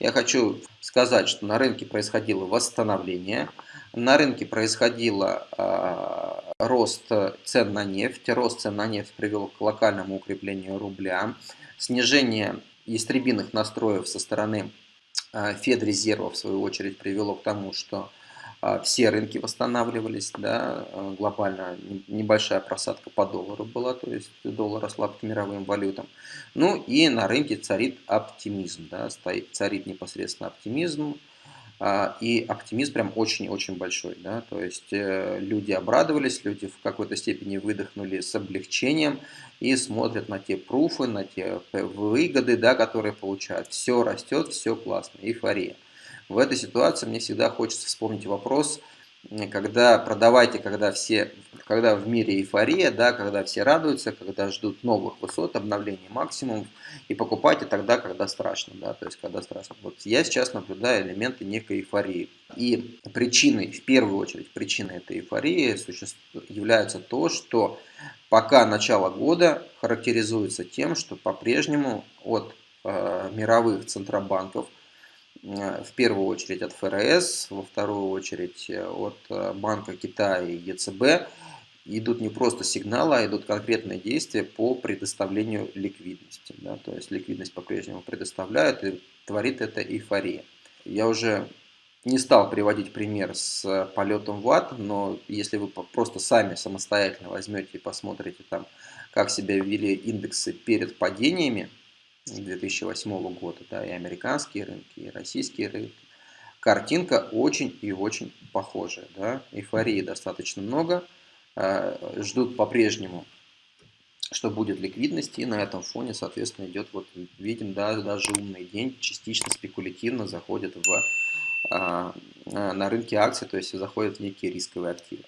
Я хочу сказать, что на рынке происходило восстановление, на рынке происходил э, рост цен на нефть, рост цен на нефть привел к локальному укреплению рубля, снижение истребиных настроев со стороны э, Федрезерва, в свою очередь, привело к тому, что а, все рынки восстанавливались, да, а, глобально небольшая просадка по доллару была, то есть доллар ослаб к мировым валютам. Ну и на рынке царит оптимизм, да, царит непосредственно оптимизм, а, и оптимизм прям очень-очень большой, да, то есть э, люди обрадовались, люди в какой-то степени выдохнули с облегчением и смотрят на те пруфы, на те выгоды, да, которые получают. Все растет, все классно, эйфория. В этой ситуации мне всегда хочется вспомнить вопрос, когда продавайте, когда все, когда в мире эйфория, да, когда все радуются, когда ждут новых высот, обновлений максимум, и покупайте тогда, когда страшно, да, то есть когда страшно. Вот я сейчас наблюдаю элементы некой эйфории. И причиной, в первую очередь, причиной этой эйфории является то, что пока начало года характеризуется тем, что по-прежнему от э, мировых центробанков – в первую очередь от ФРС, во вторую очередь э, от э, Банка Китая и ЕЦБ идут не просто сигналы, а идут конкретные действия по предоставлению ликвидности. Да? То есть ликвидность по-прежнему предоставляют и творит это эйфория. Я уже не стал приводить пример с полетом в ад, но если вы просто сами самостоятельно возьмете и посмотрите там, как себя вели индексы перед падениями, 2008 года, да, и американские рынки, и российские рынки. Картинка очень и очень похожая, да, эйфории достаточно много, э, ждут по-прежнему, что будет ликвидность, и на этом фоне, соответственно, идет, вот видим, да, даже умный день частично спекулятивно заходит в, а, на рынке акций, то есть заходят в некие рисковые активы.